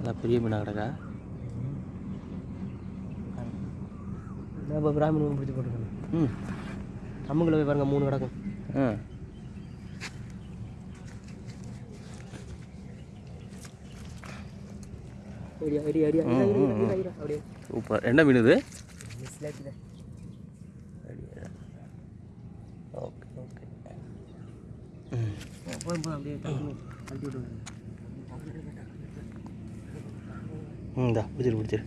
நல்லா பெரிய மீனாக கிடக்கா நம்ம பிராமண மீன் பிடிச்சி போட்டுருக்கோம் ம். நம்மளுக்குள்ள போய் பாருங்க மூணு கிடக்கும். ஆ. சூப்பர். என்ன மீன் இது? Okay okay. அப்படியே ம் இந்தா பிடிச்சிரு பிடிச்சிரு